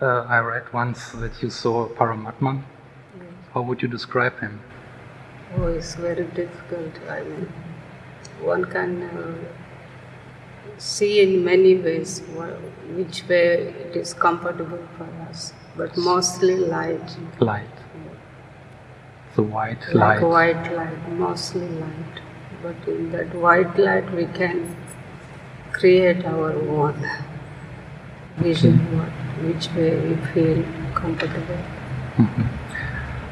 Uh, I read once that you saw Paramatman. How would you describe him? Oh, it's very difficult. I mean, one can uh, see in many ways which way it is comfortable for us, but mostly light. Light. The white Like light. white light, mostly light. But in that white light, we can create our own vision, what, which way we feel comfortable. Mhm.